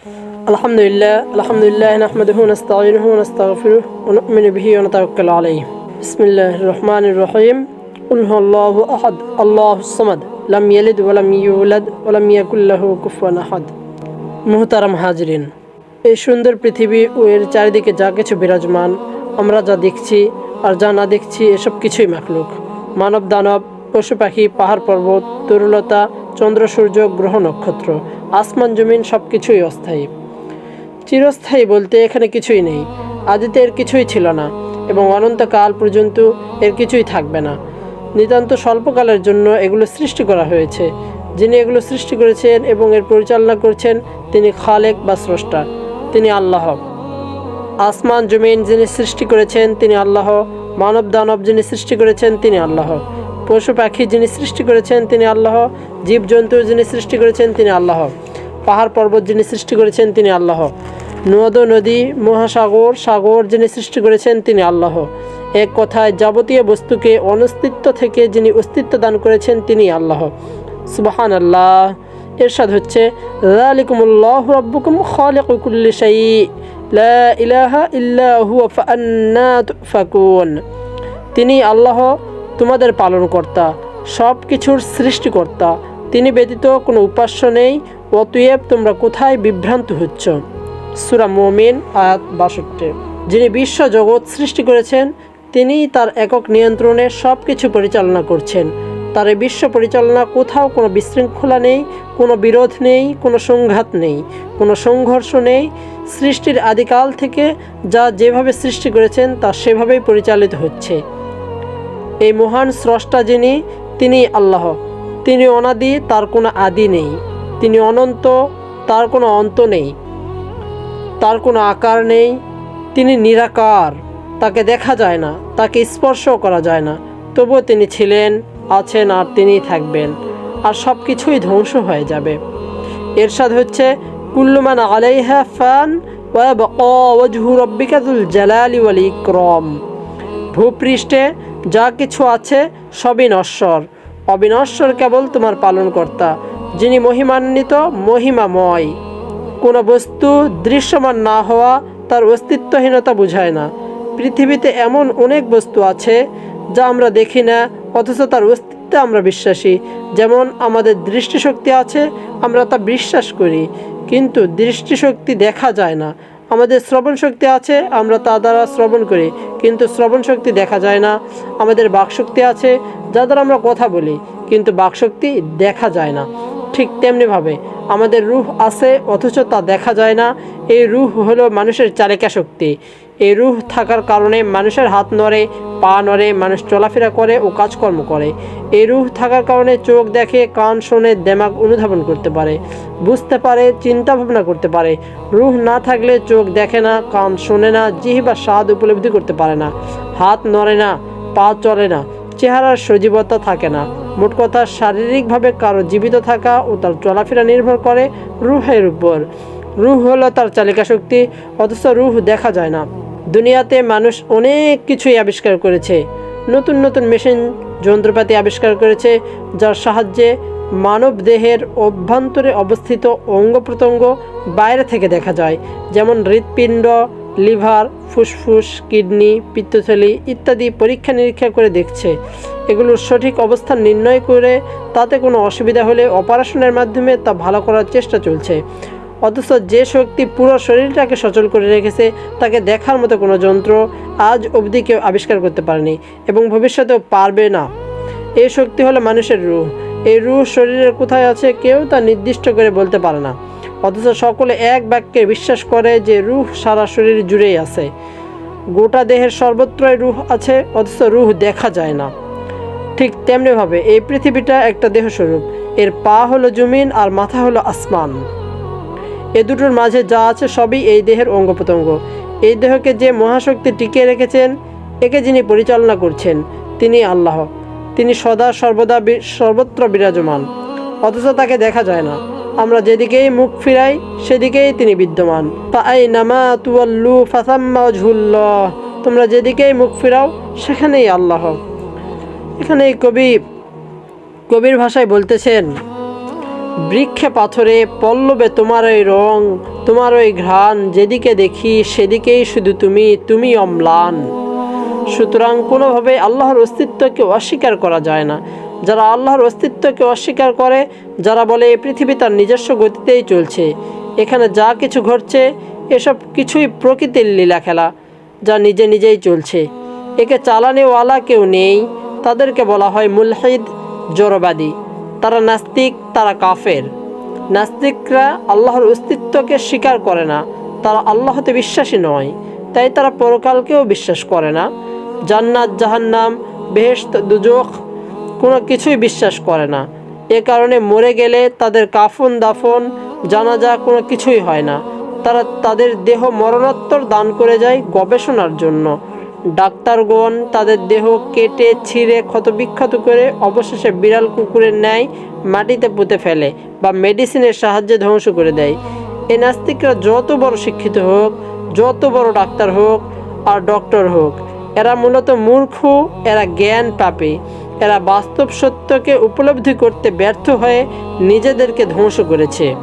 الحمد لله الحمد لله نحمده ونستعينه ونستغفره ونؤمن به ونتوكل عليه بسم الله الرحمن الرحيم قل هو الله أحد الله الصمد لم يلد ولم يولد ولم يكن له كفوا أحد মুহতারাম হাজরিন এই সুন্দর পৃথিবী ও এর চারিদিকে যা কিছু বিরাজমান আমরা যা দেখছি আর যা না দেখছি এসব কিছুই মাখলুক মানব দানব পশু পাখি পাহাড় পর্বত তরুলতা চন্দ্র সূর্য গ্রহ নক্ষত্র আসমান, জমিন সব কিছুই অস্থায়ী। চিরস্থায়ী বলতে এখানে কিছুই নেই। আদিতে এর কিছুই ছিল না এবং অনন্তকাল পর্যন্ত এর কিছুই থাকবে না। নিতান্ত স্বল্পকালের জন্য এগুলো সৃষ্টি করা হয়েছে। যিনি এগুলো সৃষ্টি করেছেন এবং এর পরিচালনা করছেন তিনি খালেক বা স্রষ্টা। তিনি আল্লাহ। আসমান, জমিন যিনি সৃষ্টি করেছেন তিনি আল্লাহ। মানব দানব যিনি সৃষ্টি করেছেন তিনি আল্লাহ। পশু পাখি যিনি সৃষ্টি করেছেন, তিনি আল্লাহ। জীবজন্তু যিনি সৃষ্টি করেছেন, তিনি আল্লাহ। পাহাড় পর্বত যিনি সৃষ্টি করেছেন, তিনি আল্লাহ। নদ, নদী, মহাসাগর, সাগর যিনি সৃষ্টি করেছেন, তিনি আল্লাহ। এক কথায়, যাবতীয় বস্তুকে অনস্তিত্ব থেকে যিনি অস্তিত্ব দান করেছেন, তিনি আল্লাহ। সুবাহান আল্লাহ এরশাদ হচ্ছে হুয়া তিনি আল্লাহ তোমাদের পালনকর্তা সব কিছুর সৃষ্টিকর্তা। তিনি ব্যতীত কোনো উপাস্য নেই। অতএব তোমরা কোথায় বিভ্রান্ত হচ্ছ? সুরা মোমিন, আয়াত বাষট্টি। যিনি বিশ্ব জগৎ সৃষ্টি করেছেন, তিনি তার একক নিয়ন্ত্রণে সব কিছু পরিচালনা করছেন। তার এই বিশ্ব পরিচালনা কোথাও কোনো বিশৃঙ্খলা নেই, কোনো বিরোধ নেই, কোনো সংঘাত নেই, কোনো সংঘর্ষ নেই। সৃষ্টির আদিকাল থেকে যা যেভাবে সৃষ্টি করেছেন, তা সেভাবেই পরিচালিত হচ্ছে। এই মহান স্রষ্টা যিনি, তিনি আল্লাহ। তিনি অনাদি, তার কোনো আদি নেই। তিনি অনন্ত, তার কোনো অন্ত নেই। তার কোনো আকার নেই। তিনি নিরাকার। তাকে দেখা যায় না, তাকে স্পর্শও করা যায় না। তবুও তিনি ছিলেন, আছেন আর তিনিই থাকবেন। আর সব কিছুই ধ্বংস হয়ে যাবে। এরশাদ হচ্ছে, কুল্লুমান আলাইহা ফান ওয়াজহু রব্বিকাতুল জালালি ওয়াল ইকরম। ভূপৃষ্ঠে যা কিছু আছে সবই নশ্বর। অবিনশ্বর কেবল তোমার পালনকর্তা, যিনি মহিমান্বিত, মহিমাময়। কোনো বস্তু দৃশ্যমান না হওয়া তার অস্তিত্বহীনতা বোঝায় না। পৃথিবীতে এমন অনেক বস্তু আছে যা আমরা দেখি না, অথচ তার অস্তিত্বে আমরা বিশ্বাসী। যেমন আমাদের দৃষ্টিশক্তি আছে, আমরা তা বিশ্বাস করি, কিন্তু দৃষ্টিশক্তি দেখা যায় না। আমাদের শ্রবণ শক্তি আছে, আমরা তা দ্বারা শ্রবণ করি। কিন্তু শ্রবণ শক্তি দেখা যায় না। আমাদের বাকশক্তি আছে যা দ্বারা আমরা কথা বলি, কিন্তু বাকশক্তি দেখা যায় না। ঠিক তেমনিভাবে আমাদের রুহ আছে, অথচ তা দেখা যায় না। এই রুহ হলো মানুষের চালিকা শক্তি। এই রুহ থাকার কারণে মানুষের হাত নড়ে, পা নড়ে, মানুষ চলাফেরা করে ও কাজকর্ম করে। এই রুহ থাকার কারণে চোখ দেখে, কান শোনে দেমাগ অনুধাবন করতে পারে, বুঝতে পারে চিন্তা ভাবনা করতে পারে। রুহ না থাকলে চোখ দেখে না, কান শোনে না, জিহিবা স্বাদ উপলব্ধি করতে পারে না। হাত নড়ে না, পা চলে না, চেহারার সজীবতা থাকে না। মোট কথা, শারীরিকভাবে কারও জীবিত থাকা ও তার চলাফেরা নির্ভর করে রুহের উপর। রুহ হলো তার চালিকা শক্তি অথচ রুহ দেখা যায় না। দুনিয়াতে মানুষ অনেক কিছুই আবিষ্কার করেছে। নতুন নতুন মেশিন, যন্ত্রপাতি আবিষ্কার করেছে, যার সাহায্যে মানব দেহের অভ্যন্তরে অবস্থিত অঙ্গ প্রত্যঙ্গ বাইরে থেকে দেখা যায়, যেমন হৃৎপিণ্ড, লিভার, ফুসফুস, কিডনি, পিত্তথলি ইত্যাদি পরীক্ষা নিরীক্ষা করে দেখছে। এগুলোর সঠিক অবস্থান নির্ণয় করে তাতে কোনো অসুবিধা হলে অপারেশনের মাধ্যমে তা ভালো করার চেষ্টা চলছে। অথচ যে শক্তি পুরো শরীরটাকে সচল করে রেখেছে, তাকে দেখার মতো কোনো যন্ত্র আজ অবধি কেউ আবিষ্কার করতে পারেনি এবং ভবিষ্যতেও পারবে না। এই শক্তি হলো মানুষের রুহ। এই রুহ শরীরের কোথায় আছে কেউ তা নির্দিষ্ট করে বলতে পারে না। অথচ সকলে এক বাক্যে বিশ্বাস করে যে রুহ সারা শরীর জুড়েই আছে। গোটা দেহের সর্বত্রই রুহ আছে, অথচ রুহ দেখা যায় না। ঠিক তেমনিভাবে এই পৃথিবীটা একটা দেহস্বরূপ। এর পা হলো জমিন আর মাথা হলো আসমান। এ দুটোর মাঝে যা আছে সবই এই দেহের অঙ্গ প্রত্যঙ্গ এই দেহকে যে মহাশক্তি টিকিয়ে রেখেছেন, একে যিনি পরিচালনা করছেন, তিনি আল্লাহ। তিনি সদা সর্বদা সর্বত্র বিরাজমান। অথচ তাকে দেখা যায় না। আমরা যেদিকেই মুখ ফিরাই, সেদিকেই তিনি বিদ্যমান। তাই নামা তুয়াল্লু ফাসাম্মা ঝুল্লাহ তোমরা যেদিকেই মুখ ফিরাও, সেখানেই আল্লাহ। এখানে কবি কবির ভাষায় বলতেছেন বৃক্ষে পাথরে, পল্লবে তোমার ওই রং, তোমার ওই ঘ্রাণ, যেদিকে দেখি সেদিকেই শুধু তুমি তুমি অম্লান। সুতরাং কোনোভাবে আল্লাহর অস্তিত্বকে অস্বীকার করা যায় না। যারা আল্লাহর অস্তিত্বকে অস্বীকার করে, যারা বলে এই পৃথিবী তার নিজস্ব গতিতেই চলছে, এখানে যা কিছু ঘটছে, এসব কিছুই প্রকৃতির লীলা খেলা যা নিজে নিজেই চলছে। একে চালানেওয়ালা কেউ নেই, তাদেরকে বলা হয় মুলহিদ জড়বাদী তারা নাস্তিক, তারা কাফের। নাস্তিকরা আল্লাহর অস্তিত্বকে স্বীকার করে না। তারা আল্লাহতে বিশ্বাসী নয়, তাই তারা পরকালকেও বিশ্বাস করে না। জান্নাত, জাহান্নাম, বেহেশত, দুজখ, কোনো কিছুই বিশ্বাস করে না। এ কারণে মরে গেলে তাদের কাফন, দাফন, জানাজা কোনো কিছুই হয় না। তারা তাদের দেহ মরণোত্তর দান করে যায় গবেষণার জন্য। ডাক্তারগণ তাদের দেহ কেটে, ছিঁড়ে, ক্ষতবিক্ষত করে অবশেষে বিড়াল কুকুরের ন্যায় মাটিতে পুঁতে ফেলে বা মেডিসিনের সাহায্যে ধ্বংস করে দেয়। এ নাস্তিকরা যত বড় শিক্ষিত হোক, যত বড় ডাক্তার হোক আর ডক্টর হোক, এরা মূলত মূর্খ, এরা জ্ঞান পাপে, এরা বাস্তব সত্যকে উপলব্ধি করতে ব্যর্থ হয়ে নিজেদেরকে ধ্বংস করেছে।